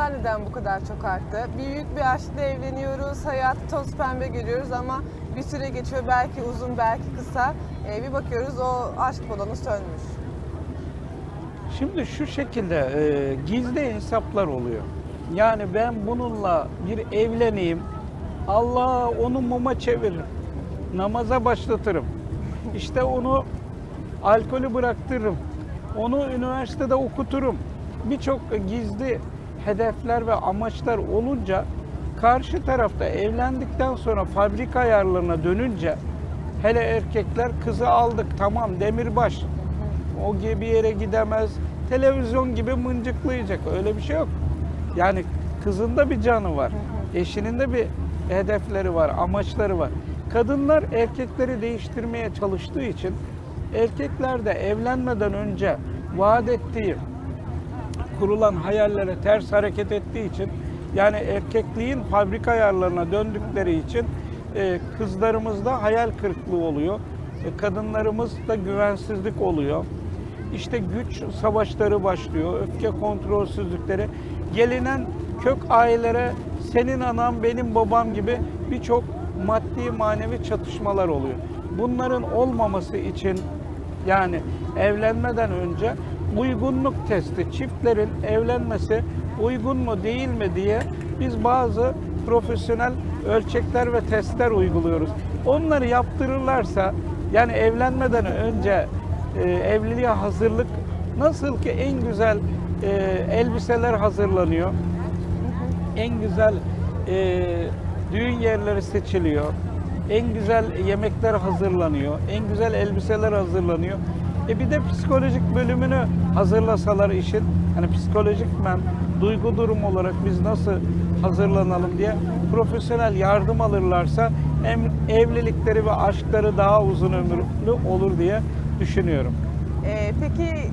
boşanmalar neden bu kadar çok arttı? Büyük bir aşkla evleniyoruz, hayat toz pembe görüyoruz ama bir süre geçiyor belki uzun belki kısa. Ee, bir bakıyoruz o aşk balonu sönmüş. Şimdi şu şekilde e, gizli hesaplar oluyor. Yani ben bununla bir evleneyim, Allah onu muma çeviririm, namaza başlatırım. İşte onu alkolü bıraktırırım, onu üniversitede okuturum. Birçok gizli hedefler ve amaçlar olunca karşı tarafta evlendikten sonra fabrika ayarlarına dönünce hele erkekler kızı aldık tamam demirbaş o gibi bir yere gidemez. Televizyon gibi mıncıklayacak. Öyle bir şey yok. Yani kızın da bir canı var. Eşinin de bir hedefleri var, amaçları var. Kadınlar erkekleri değiştirmeye çalıştığı için erkekler de evlenmeden önce vaat ettiği kurulan hayallere ters hareket ettiği için yani erkekliğin fabrika ayarlarına döndükleri için e, kızlarımızda hayal kırıklığı oluyor. E, kadınlarımızda güvensizlik oluyor. İşte güç savaşları başlıyor, öfke kontrolsüzlükleri. Gelinen kök ailelere senin anam benim babam gibi birçok maddi manevi çatışmalar oluyor. Bunların olmaması için yani evlenmeden önce uygunluk testi, çiftlerin evlenmesi uygun mu değil mi diye biz bazı profesyonel ölçekler ve testler uyguluyoruz. Onları yaptırırlarsa yani evlenmeden önce e, evliliğe hazırlık nasıl ki en güzel e, elbiseler hazırlanıyor, en güzel e, düğün yerleri seçiliyor, en güzel yemekler hazırlanıyor, en güzel elbiseler hazırlanıyor. E bir de psikolojik bölümünü hazırlasalar işin, hani psikolojik men, duygu durum olarak biz nasıl hazırlanalım diye profesyonel yardım alırlarsa hem evlilikleri ve aşkları daha uzun ömürlü olur diye düşünüyorum. Ee, peki